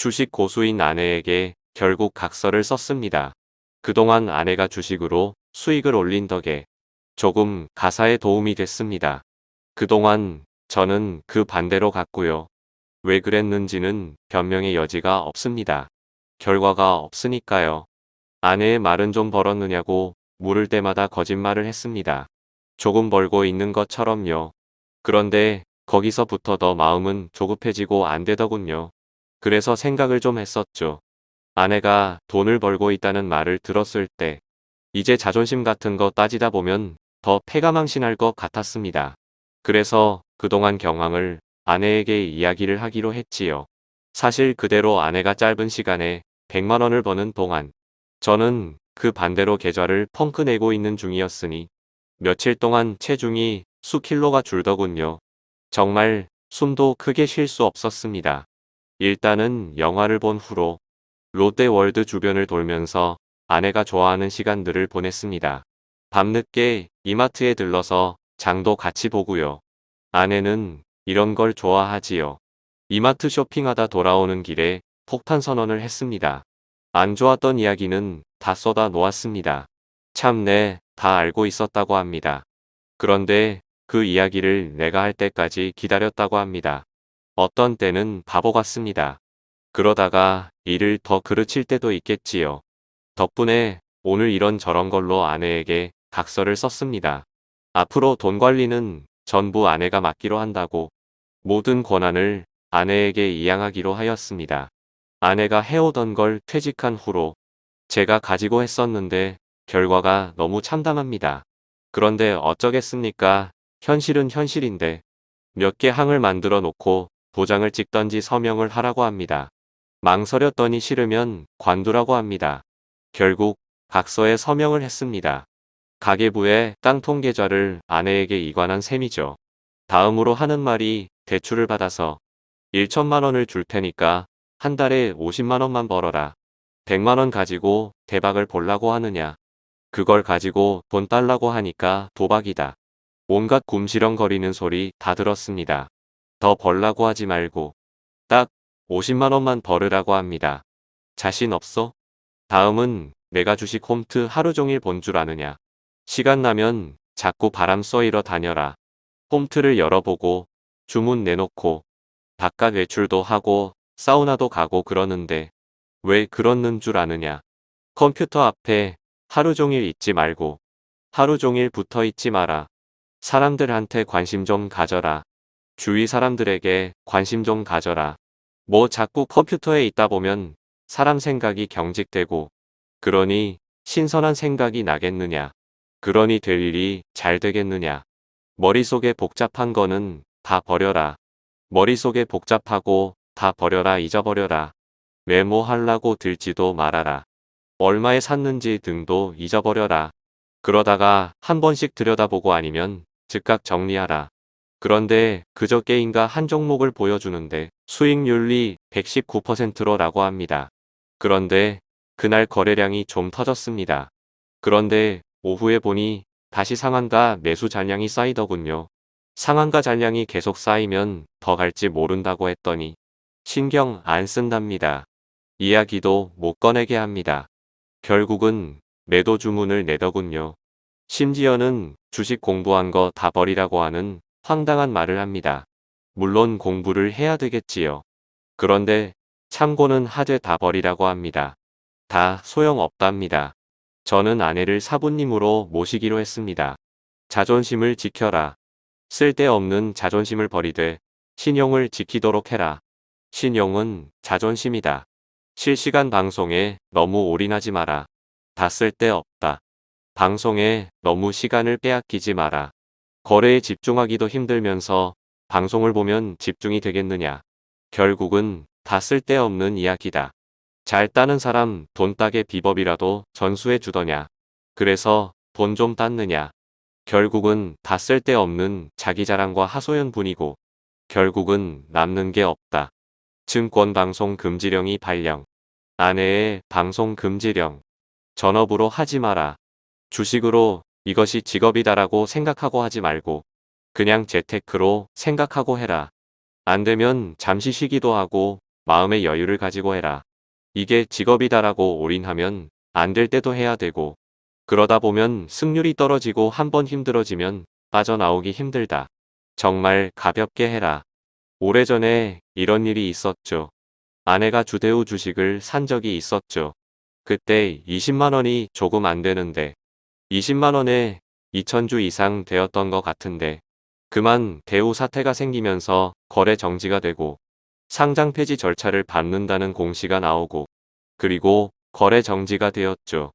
주식 고수인 아내에게 결국 각서를 썼습니다. 그동안 아내가 주식으로 수익을 올린 덕에 조금 가사에 도움이 됐습니다. 그동안 저는 그 반대로 갔고요. 왜 그랬는지는 변명의 여지가 없습니다. 결과가 없으니까요. 아내의 말은 좀 벌었느냐고 물을 때마다 거짓말을 했습니다. 조금 벌고 있는 것처럼요. 그런데 거기서부터 더 마음은 조급해지고 안 되더군요. 그래서 생각을 좀 했었죠. 아내가 돈을 벌고 있다는 말을 들었을 때 이제 자존심 같은 거 따지다 보면 더 패가망신할 것 같았습니다. 그래서 그동안 경황을 아내에게 이야기를 하기로 했지요. 사실 그대로 아내가 짧은 시간에 100만 원을 버는 동안 저는 그 반대로 계좌를 펑크 내고 있는 중이었으니 며칠 동안 체중이 수킬로가 줄더군요. 정말 숨도 크게 쉴 수 없었습니다. 일단은 영화를 본 후로 롯데월드 주변을 돌면서 아내가 좋아하는 시간들을 보냈습니다. 밤늦게 이마트에 들러서 장도 같이 보고요. 아내는 이런 걸 좋아하지요. 이마트 쇼핑하다 돌아오는 길에 폭탄 선언을 했습니다. 안 좋았던 이야기는 다 쏟아 놓았습니다. 참내 다 알고 있었다고 합니다. 그런데 그 이야기를 내가 할 때까지 기다렸다고 합니다. 어떤 때는 바보 같습니다. 그러다가 일을 더 그르칠 때도 있겠지요. 덕분에 오늘 이런 저런 걸로 아내에게 각서를 썼습니다. 앞으로 돈 관리는 전부 아내가 맡기로 한다고 모든 권한을 아내에게 이양하기로 하였습니다. 아내가 해오던 걸 퇴직한 후로 제가 가지고 했었는데 결과가 너무 참담합니다. 그런데 어쩌겠습니까? 현실은 현실인데 몇 개 항을 만들어 놓고 도장을 찍던지 서명을 하라고 합니다. 망설였더니 싫으면 관두라고 합니다. 결국 각서에 서명을 했습니다. 가계부에 땅통 계좌를 아내에게 이관한 셈이죠. 다음으로 하는 말이 대출을 받아서 1천만 원을 줄 테니까 한 달에 50만 원만 벌어라. 100만 원 가지고 대박을 볼라고 하느냐. 그걸 가지고 돈 달라고 하니까 도박이다. 온갖 굼시렁거리는 소리 다 들었습니다. 더 벌라고 하지 말고 딱 50만 원만 벌으라고 합니다. 자신 없어? 다음은 내가 주식 홈트 하루 종일 본 줄 아느냐. 시간 나면 자꾸 바람 쏘이러 다녀라. 홈트를 열어보고 주문 내놓고 바깥 외출도 하고 사우나도 가고 그러는데 왜 그러는 줄 아느냐. 컴퓨터 앞에 하루 종일 있지 말고 하루 종일 붙어 있지 마라. 사람들한테 관심 좀 가져라. 주위 사람들에게 관심 좀 가져라. 뭐 자꾸 컴퓨터에 있다 보면 사람 생각이 경직되고 그러니 신선한 생각이 나겠느냐. 그러니 될 일이 잘 되겠느냐. 머릿속에 복잡한 거는 다 버려라. 머릿속에 복잡하고 다 버려라 잊어버려라. 메모하려고 들지도 말아라. 얼마에 샀는지 등도 잊어버려라. 그러다가 한 번씩 들여다보고 아니면 즉각 정리하라. 그런데 그저 게임과 한 종목을 보여주는데 수익률이 119%로 라고 합니다. 그런데 그날 거래량이 좀 터졌습니다. 그런데 오후에 보니 다시 상한가 매수 잔량이 쌓이더군요. 상한가 잔량이 계속 쌓이면 더 갈지 모른다고 했더니 신경 안 쓴답니다. 이야기도 못 꺼내게 합니다. 결국은 매도 주문을 내더군요. 심지어는 주식 공부한 거 다 버리라고 하는 황당한 말을 합니다. 물론 공부를 해야 되겠지요. 그런데 참고는 하되 다 버리라고 합니다. 다 소용없답니다. 저는 아내를 사부님으로 모시기로 했습니다. 자존심을 지켜라. 쓸데없는 자존심을 버리되 신용을 지키도록 해라. 신용은 자존심이다. 실시간 방송에 너무 올인하지 마라. 다 쓸데없다. 방송에 너무 시간을 빼앗기지 마라. 거래에 집중하기도 힘들면서 방송을 보면 집중이 되겠느냐. 결국은 다 쓸데없는 이야기다. 잘 따는 사람 돈 따게 비법이라도 전수해 주더냐. 그래서 돈 좀 땄느냐. 결국은 다 쓸데없는 자기 자랑과 하소연뿐이고 결국은 남는 게 없다. 증권방송 금지령이 발령. 아내의 방송 금지령. 전업으로 하지 마라. 주식으로 이것이 직업이다라고 생각하고 하지 말고 그냥 재테크로 생각하고 해라. 안 되면 잠시 쉬기도 하고 마음의 여유를 가지고 해라. 이게 직업이다라고 올인하면 안 될 때도 해야 되고 그러다 보면 승률이 떨어지고 한번 힘들어지면 빠져나오기 힘들다. 정말 가볍게 해라. 오래전에 이런 일이 있었죠. 아내가 주대우 주식을 산 적이 있었죠. 그때 20만원이 조금 안 되는데 20만원에 2천주 이상 되었던 것 같은데 그만 대우 사태가 생기면서 거래 정지가 되고 상장 폐지 절차를 밟는다는 공시가 나오고 그리고 거래 정지가 되었죠.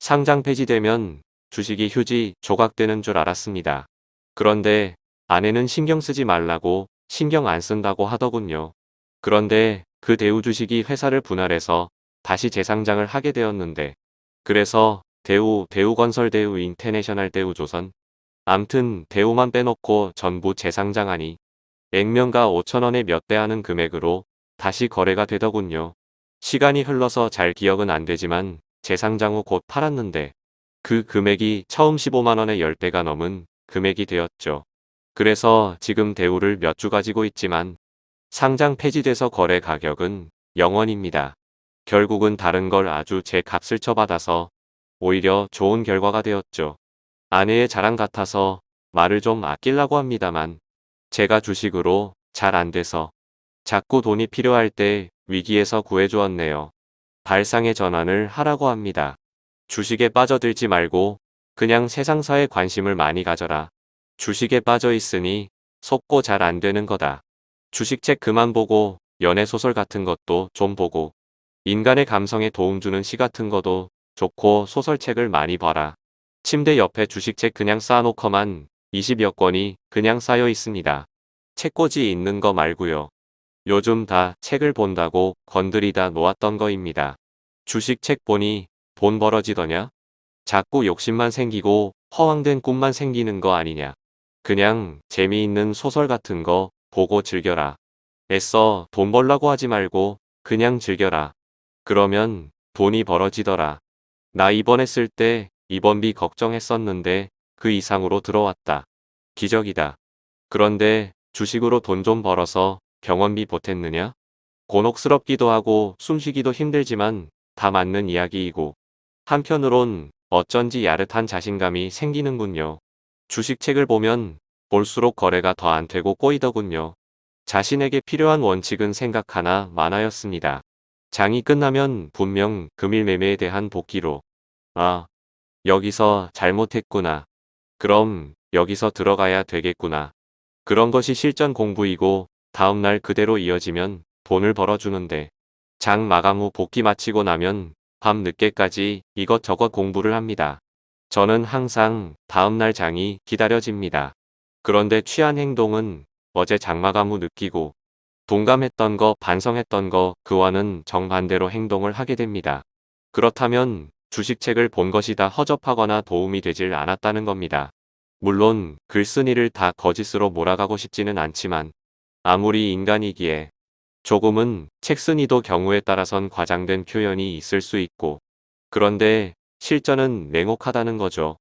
상장 폐지되면 주식이 휴지 조각되는 줄 알았습니다. 그런데 아내는 신경 쓰지 말라고 신경 안 쓴다고 하더군요. 그런데 그 대우 주식이 회사를 분할해서 다시 재상장을 하게 되었는데 그래서 대우, 대우건설 대우 인터내셔널 대우조선 암튼 대우만 빼놓고 전부 재상장하니 액면가 5천원에 몇 대 하는 금액으로 다시 거래가 되더군요. 시간이 흘러서 잘 기억은 안 되지만 재상장 후 곧 팔았는데 그 금액이 처음 15만원에 10대가 넘은 금액이 되었죠. 그래서 지금 대우를 몇 주 가지고 있지만 상장 폐지돼서 거래 가격은 0원입니다. 결국은 다른 걸 아주 제 값을 쳐받아서 오히려 좋은 결과가 되었죠. 아내의 자랑 같아서 말을 좀 아끼려고 합니다만 제가 주식으로 잘 안 돼서 자꾸 돈이 필요할 때 위기에서 구해주었네요. 발상의 전환을 하라고 합니다. 주식에 빠져들지 말고 그냥 세상사에 관심을 많이 가져라. 주식에 빠져 있으니 속고 잘 안 되는 거다. 주식책 그만 보고 연애소설 같은 것도 좀 보고 인간의 감성에 도움 주는 시 같은 것도 좋고 소설책을 많이 봐라. 침대 옆에 주식책 그냥 쌓아놓고만 20여 권이 그냥 쌓여 있습니다. 책꽂이 있는 거 말고요. 요즘 다 책을 본다고 건드리다 놓았던 거입니다. 주식책 보니 돈 벌어지더냐? 자꾸 욕심만 생기고 허황된 꿈만 생기는 거 아니냐. 그냥 재미있는 소설 같은 거 보고 즐겨라. 애써 돈 벌라고 하지 말고 그냥 즐겨라. 그러면 돈이 벌어지더라. 나 입원했을 때 입원비 걱정했었는데 그 이상으로 들어왔다. 기적이다. 그런데 주식으로 돈 좀 벌어서 병원비 보탰느냐? 곤혹스럽기도 하고 숨쉬기도 힘들지만 다 맞는 이야기이고 한편으론 어쩐지 야릇한 자신감이 생기는군요. 주식책을 보면 볼수록 거래가 더 안 되고 꼬이더군요. 자신에게 필요한 원칙은 생각 하나 많아였습니다. 장이 끝나면 분명 금일 매매에 대한 복귀로 아 여기서 잘못했구나. 그럼 여기서 들어가야 되겠구나. 그런 것이 실전 공부이고 다음날 그대로 이어지면 돈을 벌어주는데 장 마감 후 복귀 마치고 나면 밤 늦게까지 이것저것 공부를 합니다. 저는 항상 다음날 장이 기다려집니다. 그런데 취한 행동은 어제 장 마감 후 느끼고 동감했던 거 반성했던 거 그와는 정반대로 행동을 하게 됩니다. 그렇다면 주식책을 본 것이 다 허접하거나 도움이 되질 않았다는 겁니다. 물론 글쓴이를 다 거짓으로 몰아가고 싶지는 않지만 아무리 인간이기에 조금은 책쓴이도 경우에 따라선 과장된 표현이 있을 수 있고 그런데 실전은 냉혹하다는 거죠.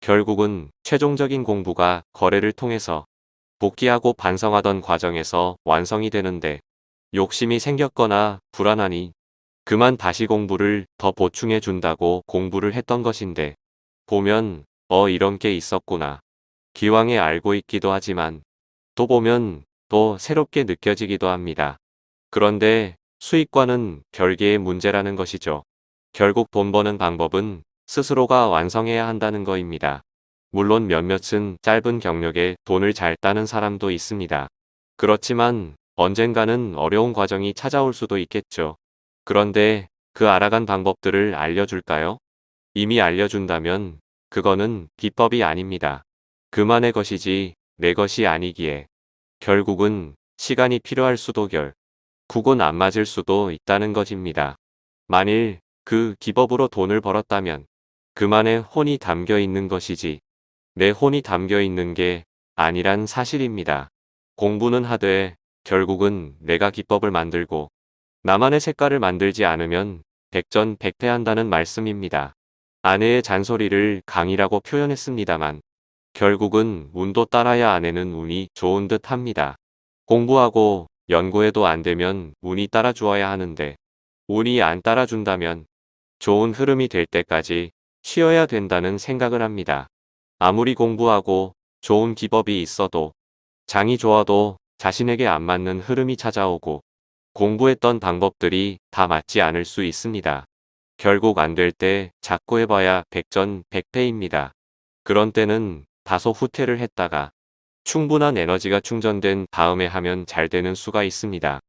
결국은 최종적인 공부가 거래를 통해서 복귀하고 반성하던 과정에서 완성이 되는데 욕심이 생겼거나 불안하니 그만 다시 공부를 더 보충해 준다고 공부를 했던 것인데 보면 어 이런 게 있었구나. 기왕에 알고 있기도 하지만 또 보면 또 새롭게 느껴지기도 합니다. 그런데 수익과는 별개의 문제라는 것이죠. 결국 돈 버는 방법은 스스로가 완성해야 한다는 거입니다. 물론 몇몇은 짧은 경력에 돈을 잘 따는 사람도 있습니다. 그렇지만 언젠가는 어려운 과정이 찾아올 수도 있겠죠. 그런데 그 알아간 방법들을 알려줄까요? 이미 알려준다면 그거는 비법이 아닙니다. 그만의 것이지 내 것이 아니기에 결국은 시간이 필요할 수도 결 국은 안 맞을 수도 있다는 것입니다. 만일 그 기법으로 돈을 벌었다면 그만의 혼이 담겨 있는 것이지 내 혼이 담겨 있는 게 아니란 사실입니다. 공부는 하되 결국은 내가 기법을 만들고 나만의 색깔을 만들지 않으면 백전백패한다는 말씀입니다. 아내의 잔소리를 강이라고 표현했습니다만 결국은 운도 따라야 아내는 운이 좋은 듯 합니다. 공부하고 연구해도 안 되면 운이 따라주어야 하는데 운이 안 따라준다면 좋은 흐름이 될 때까지 쉬어야 된다는 생각을 합니다. 아무리 공부하고 좋은 기법이 있어도 장이 좋아도 자신에게 안 맞는 흐름이 찾아오고 공부했던 방법들이 다 맞지 않을 수 있습니다. 결국 안 될 때 자꾸 해봐야 백전백패입니다. 그런 때는 다소 후퇴를 했다가 충분한 에너지가 충전된 다음에 하면 잘 되는 수가 있습니다.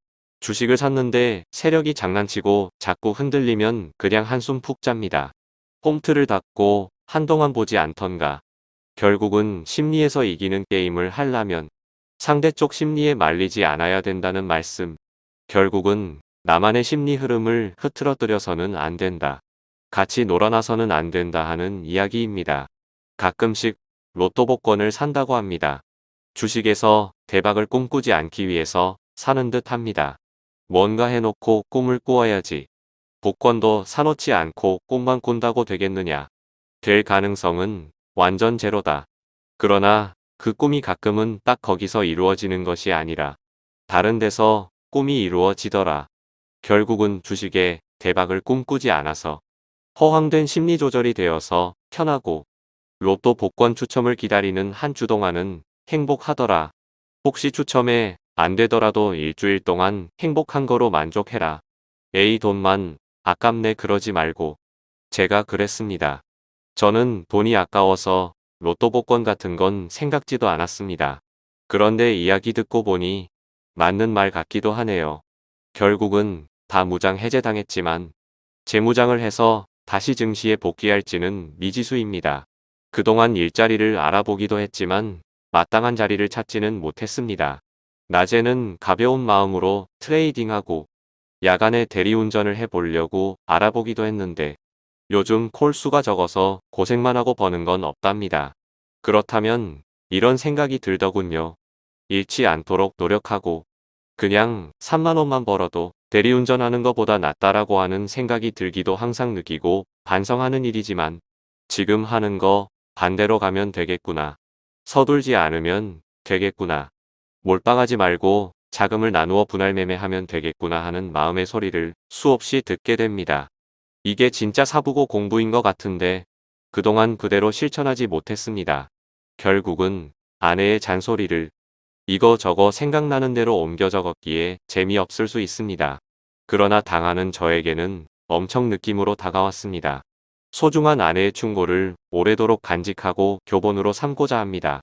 주식을 샀는데 세력이 장난치고 자꾸 흔들리면 그냥 한숨 푹 잡니다. 홈트를 닫고 한동안 보지 않던가 결국은 심리에서 이기는 게임을 하려면 상대 쪽 심리에 말리지 않아야 된다는 말씀. 결국은 나만의 심리 흐름을 흐트러뜨려서는 안 된다. 같이 놀아나서는 안 된다 하는 이야기입니다. 가끔씩 로또 복권을 산다고 합니다. 주식에서 대박을 꿈꾸지 않기 위해서 사는 듯 합니다. 뭔가 해놓고 꿈을 꾸어야지. 복권도 사놓지 않고 꿈만 꾼다고 되겠느냐. 될 가능성은 완전 제로다. 그러나 그 꿈이 가끔은 딱 거기서 이루어지는 것이 아니라 다른 데서 꿈이 이루어지더라. 결국은 주식에 대박을 꿈꾸지 않아서 허황된 심리 조절이 되어서 편하고 로또 복권 추첨을 기다리는 한 주 동안은 행복하더라. 혹시 추첨에 안 되더라도 일주일 동안 행복한 거로 만족해라. 에이 돈만 아깝네 그러지 말고 제가 그랬습니다. 저는 돈이 아까워서 로또 복권 같은 건 생각지도 않았습니다. 그런데 이야기 듣고 보니 맞는 말 같기도 하네요. 결국은 다 무장 해제당했지만 재무장을 해서 다시 증시에 복귀할지는 미지수입니다. 그동안 일자리를 알아보기도 했지만 마땅한 자리를 찾지는 못했습니다. 낮에는 가벼운 마음으로 트레이딩하고 야간에 대리운전을 해보려고 알아보기도 했는데 요즘 콜수가 적어서 고생만 하고 버는 건 없답니다. 그렇다면 이런 생각이 들더군요. 잃지 않도록 노력하고 그냥 3만원만 벌어도 대리운전하는 것보다 낫다라고 하는 생각이 들기도 항상 느끼고 반성하는 일이지만 지금 하는 거 반대로 가면 되겠구나. 서둘지 않으면 되겠구나. 몰빵하지 말고 자금을 나누어 분할 매매하면 되겠구나 하는 마음의 소리를 수없이 듣게 됩니다. 이게 진짜 사부고 공부인 것 같은데 그동안 그대로 실천하지 못했습니다. 결국은 아내의 잔소리를 이거저거 생각나는 대로 옮겨 적었기에 재미없을 수 있습니다. 그러나 당하는 저에게는 엄청 느낌으로 다가왔습니다. 소중한 아내의 충고를 오래도록 간직하고 교본으로 삼고자 합니다.